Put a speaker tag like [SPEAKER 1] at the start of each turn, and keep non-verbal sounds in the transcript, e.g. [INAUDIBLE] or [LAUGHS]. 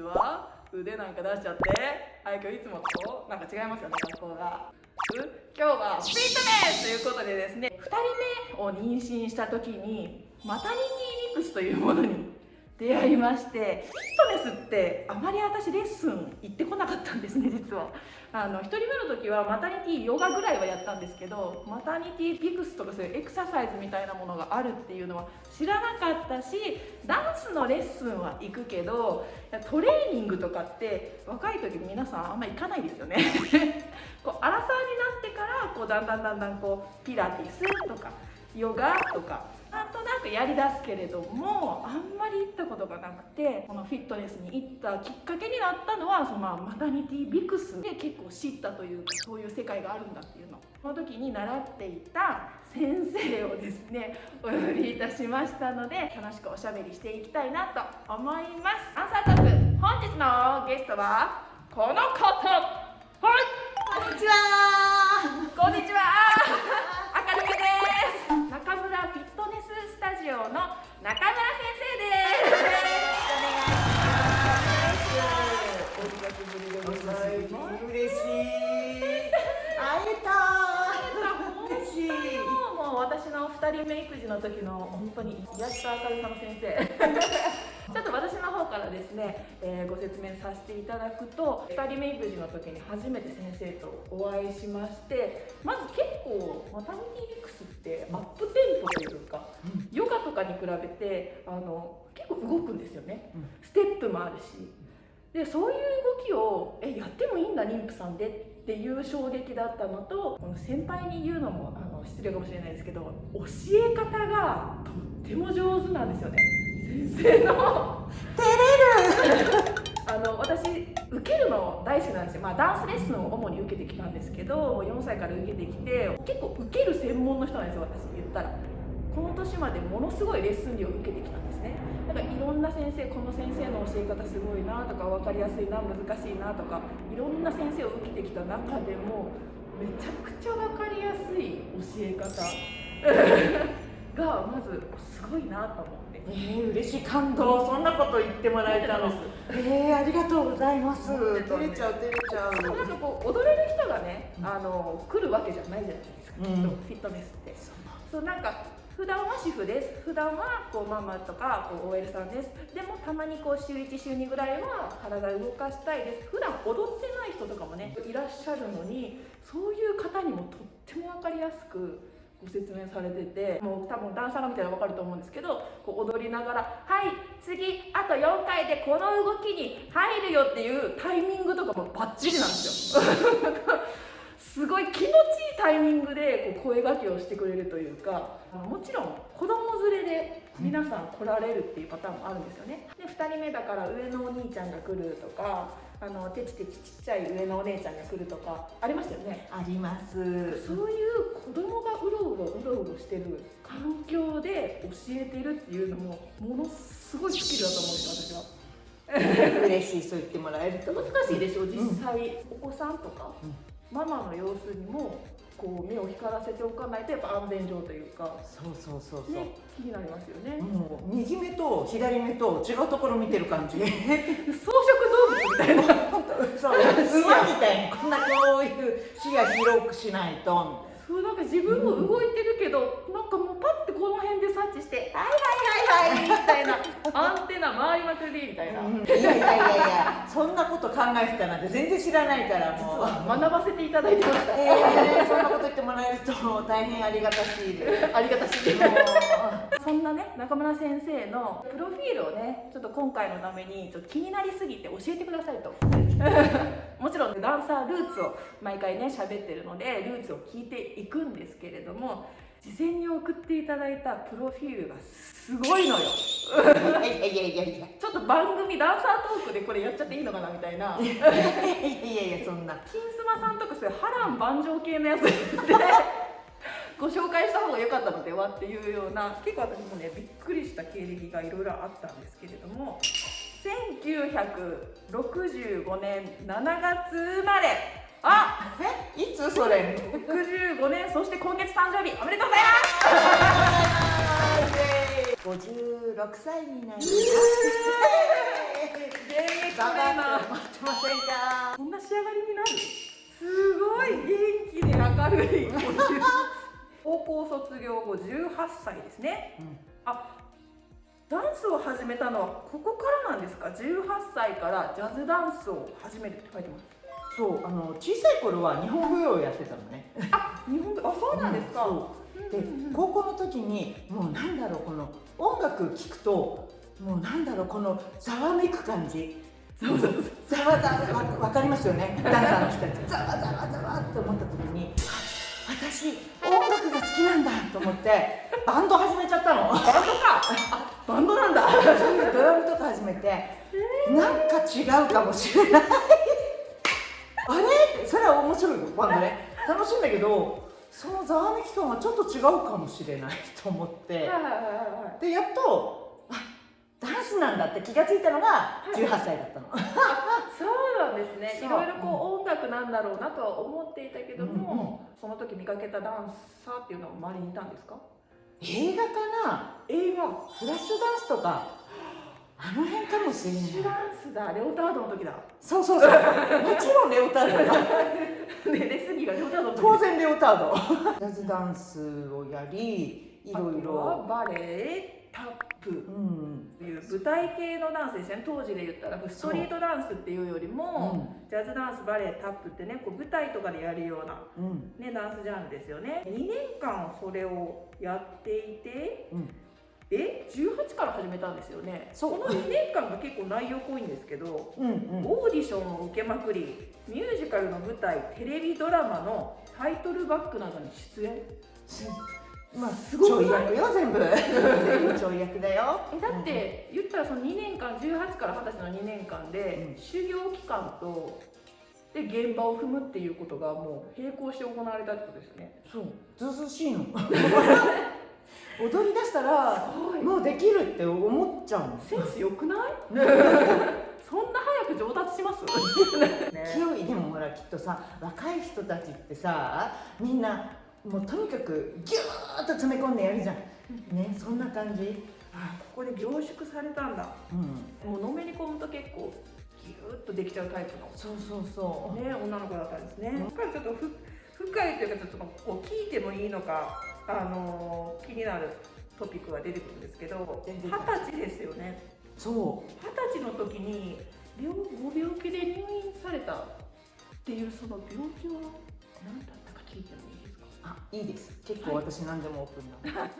[SPEAKER 1] は腕なんか出しちゃってはい今日いつもとなんか違いますよね学校が。今日はフィットネスということでですね2人目を妊娠した時にマタニティミックスというものに出会いましてフィットネスってあまり私レッスン行ってこなかったんですね実は。あの1人目の時はマタニティヨガぐらいはやったんですけどマタニティピクスとかそういうエクササイズみたいなものがあるっていうのは知らなかったしダンスのレッスンは行くけどトレーニングとかって若い時皆さんあんま行かないですよね。[LAUGHS] こうアラサーになってからこうだんだんだんだんこうピラティスとかヨガとかくやりだすけれどもあんまり行ったことがなくてこのフィットネスに行ったきっかけになったのはそのマタニティビクスで結構知ったというかそういう世界があるんだっていうの。その時に習っていた先生をですねお呼びいたしましたので楽しくおしゃべりしていきたいなと思います。アンサートーク本日のゲストはこの方。はい。
[SPEAKER 2] こんにちは。
[SPEAKER 1] こんにちはジオの中村先生です。よろしくお願いします。お久しぶりでござい。ます
[SPEAKER 2] 嬉しい。会えた嬉しい。
[SPEAKER 1] もう私の二人目育児の時の本当に癒しと明るさの先生ちょっの方からですね、えー、ご説明させていただくと2人目育児の時に初めて先生とお会いしましてまず結構マタニティリックスってアップテンポというか、うん、ヨガとかに比べてあの結構動くんですよね、うん、ステップもあるし。でそういう動きをえやってもいいんだ妊婦さんでっていう衝撃だったのとこの先輩に言うのもあの失礼かもしれないですけど教え方がとっても上手なんですよね先生の。
[SPEAKER 2] 照れる。
[SPEAKER 1] あの私受けるの大好きなんですよ、まあ、ダンスレッスンを主に受けてきたんですけど4歳から受けてきて結構受ける専門の人なんですよ私言ったら。この年までものすごいレッスン料を受けてきたんですね。だからいろんな先生この先生の教え方すごいなとか分かりやすいな難しいなとかいろんな先生を受けてきた中でもめちゃくちゃ分かりやすい教え方がまずすごいなと思って。
[SPEAKER 2] えー、嬉しい感動。そんなこと言ってもらえたの。えー、ありがとうございます。照れちゃう照れちゃう。
[SPEAKER 1] なんかこう踊れる人がね、あの来るわけじゃないじゃないですか、うん、フィットネスって。そう。なんか普段は主婦です。普段はこうママとかこう OL さんです。でもたまにこう週1週2ぐらいは体を動かしたいです。普段踊ってない人とかもねいらっしゃるのにそういう方にもとっても分かりやすくご説明されててもう多分ダンサーが見たら分かると思うんですけどこう踊りながら「はい次あと4回でこの動きに入るよ」っていうタイミングとかもバッチリなんですよ。[LAUGHS] すごい気持ちいいタイミングでこう声がけをしてくれるというかもちろん子供連れで皆さん来られるっていうパターンもあるんですよねで2人目だから上のお兄ちゃんが来るとかあのてちてちちっちゃい上のお姉ちゃんが来るとかありましたよね？
[SPEAKER 2] あります。そう
[SPEAKER 1] いう子供がうろうろうろうろしてる環境で教えてるっていうのもものすごいスキルだと思うんですよ私
[SPEAKER 2] は。[LAUGHS] 嬉しいそう言ってもらえると。
[SPEAKER 1] 難しいでしょ実際、うん、お子さんとか、うんママの様子にもこう目を光らせておかないとやっぱ安全上というか。
[SPEAKER 2] そうそうそうそう、
[SPEAKER 1] ね、気になりますよね。
[SPEAKER 2] もう右目と左目と違うところ見てる感じ。[LAUGHS]
[SPEAKER 1] 草食動物みたいな
[SPEAKER 2] そう馬みたいにこんなこういう視野広くしないとみたいな。
[SPEAKER 1] そうなんか自分も動いてるけど、うん、なんかもうパッてこの辺で察知して「はいはいはいはい」みたいな回りまくりみたいな、うん、いや
[SPEAKER 2] いやいやいやそんなこと考えてたなんて全然知らないからもう。
[SPEAKER 1] 学ばせていただいてました。
[SPEAKER 2] えー、そんなこと言ってもらえると大変ありがたしい
[SPEAKER 1] ありがたしいそんなね中村先生のプロフィールをねちょっと今回のためにちょっと気になりすぎて教えてくださいと。[LAUGHS] もちろんダンサールーツを毎回ね喋ってるのでルーツを聞いていくんですけれども事前に送っていただいたプロフィールがすごいのよ
[SPEAKER 2] いやいやいや
[SPEAKER 1] ちょっと番組ダンサートークでこれやっちゃっていいのかなみたいな。[LAUGHS] いや
[SPEAKER 2] いやいやそんな。
[SPEAKER 1] 金スマさんとかそういう波乱万丈系のやつで [LAUGHS] ご紹介した方が良かったのではっていうような結構私もねびっくりした経歴がいろいろあったんですけれども。1965年7月生まれ。あ
[SPEAKER 2] えいつそれ
[SPEAKER 1] ？65年そして今月誕生日。おめでとうございます
[SPEAKER 2] 56歳になります。
[SPEAKER 1] 現役トレ
[SPEAKER 2] 頑
[SPEAKER 1] ーナー
[SPEAKER 2] 張って待ってませんか
[SPEAKER 1] こんな仕上がりになるすごい元気で明るい高校卒業後18歳ですね
[SPEAKER 2] うん
[SPEAKER 1] あダンスを始めたのはここからなんですか18歳からジャズダンスを始めるって書いてます
[SPEAKER 2] そうあの小さい頃は日本舞踊をやってたのねあ
[SPEAKER 1] 日本であそうなんですか、
[SPEAKER 2] う
[SPEAKER 1] んうんうん
[SPEAKER 2] 高校の時にもうなんだろうこの音楽聴くともうなんだろうこのざわめく感じ。
[SPEAKER 1] そうそう。そう
[SPEAKER 2] ざわざわわわかりますよね。ダンサーの人たち。ざわざわざわって思った時にあ私音楽が好きなんだと思ってバンド始めちゃったの。
[SPEAKER 1] バンドか。バンドなんだ。
[SPEAKER 2] ドラムとか始めてなんか違うかもしれない。あれ？それは面白いよバンドね。楽しいんだけどそのざわめき感はちょっと違うかもしれないと思って。
[SPEAKER 1] はいはいはいはい
[SPEAKER 2] でやっとあダンスなんだって気がついたのが18歳だったの。
[SPEAKER 1] そうなんですね。いろいろこう音楽なんだろうなとは思っていたけども、その時見かけたダンサーっていうのは周りにいたんですか？
[SPEAKER 2] 映画かな？映画フラッシュダンスとか。あの辺かもしれない。
[SPEAKER 1] シュダンスだ。レオタードの時だ。
[SPEAKER 2] そうそうそう。もちろんレオタードだ [LAUGHS]
[SPEAKER 1] ねレスリーがレオタード
[SPEAKER 2] 当然レオタード。[LAUGHS] ジャズダンスをやりいろいろ
[SPEAKER 1] バレエタップ。
[SPEAKER 2] うん。
[SPEAKER 1] という舞台系のダンスですね。当時で言ったらストリートダンスっていうよりも、ジャズダンスバレエタップってねこう舞台とかでやるような、
[SPEAKER 2] うん。
[SPEAKER 1] ね、ダンスジャンルですよね。2年間それをやっていて
[SPEAKER 2] うん。
[SPEAKER 1] え18から始めたんですよね。この2年間が結構内容濃いんですけど
[SPEAKER 2] うんうん。
[SPEAKER 1] オーディションを受けまくりミュージカルの舞台テレビドラマのタイトルバックなどに出演？
[SPEAKER 2] まあ
[SPEAKER 1] すごい
[SPEAKER 2] 役よ全部全部。ちょい役だよ。[LAUGHS]
[SPEAKER 1] えだって言ったらその2年間18から20歳の2年間で、
[SPEAKER 2] うん。
[SPEAKER 1] 修行期間とで現場を踏むっていうことがもう並行して行われたってことですよね。
[SPEAKER 2] そう。ずうずうしいの。[LAUGHS] 踊り出したらもうできるって思っちゃうの。
[SPEAKER 1] センス良くない？[LAUGHS] そんな早く上達します、[LAUGHS] ね。
[SPEAKER 2] 勢いでもほらきっとさ若い人たちってさみんなもうとにかくギューッと詰め込んでやるじゃん。ねそんな感じ。
[SPEAKER 1] あここで凝縮されたんだ。
[SPEAKER 2] うん。
[SPEAKER 1] もうのめり込むと結構ギューッとできちゃうタイプの。
[SPEAKER 2] そうそうそう。
[SPEAKER 1] ね、女の子だったんですね。
[SPEAKER 2] うん。
[SPEAKER 1] やっぱりちょっとふ深いというかちょっとこう聞いてもいいのかあのー気になるトピックが出てくるんですけど二十歳ですよね。
[SPEAKER 2] そ
[SPEAKER 1] 二十歳の時に病ご病気で入院された。っていうその病気は何だったか聞いてもいいですか？
[SPEAKER 2] うあいいです。結構私何でもオープンなの